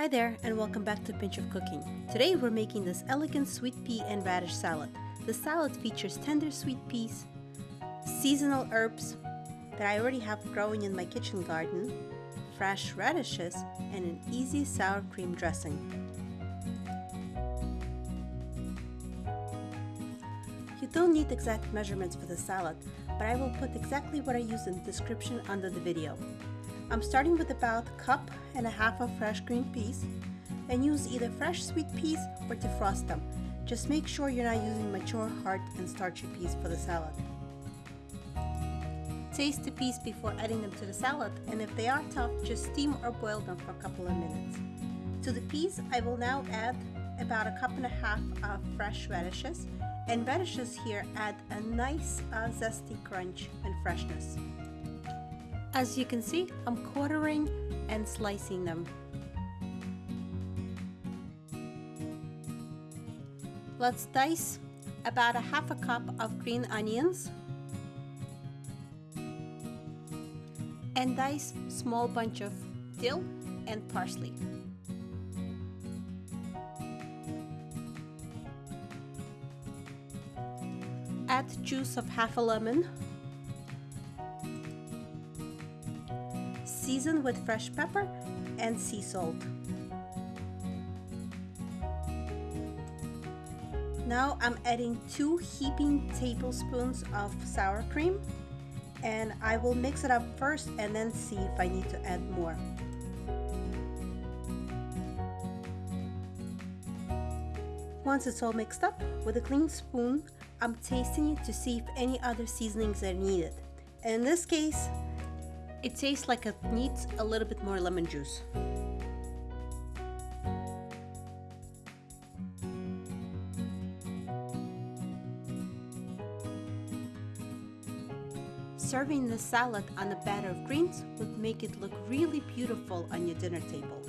Hi there and welcome back to Pinch of Cooking. Today we're making this elegant sweet pea and radish salad. The salad features tender sweet peas, seasonal herbs that I already have growing in my kitchen garden, fresh radishes, and an easy sour cream dressing. You don't need exact measurements for the salad, but I will put exactly what I use in the description under the video. I'm starting with about a cup and a half of fresh green peas and use either fresh sweet peas or defrost them. Just make sure you're not using mature, hard, and starchy peas for the salad. Taste the peas before adding them to the salad and if they are tough, just steam or boil them for a couple of minutes. To the peas, I will now add about a cup and a half of fresh radishes and radishes here add a nice uh, zesty crunch and freshness. As you can see, I'm quartering and slicing them. Let's dice about a half a cup of green onions and dice small bunch of dill and parsley. Add juice of half a lemon Season with fresh pepper and sea salt. Now I'm adding two heaping tablespoons of sour cream and I will mix it up first and then see if I need to add more. Once it's all mixed up, with a clean spoon, I'm tasting it to see if any other seasonings are needed. In this case, it tastes like it needs a little bit more lemon juice. Serving the salad on a batter of greens would make it look really beautiful on your dinner table.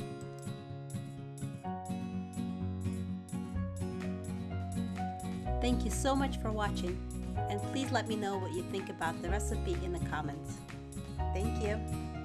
Thank you so much for watching and please let me know what you think about the recipe in the comments. Thank you.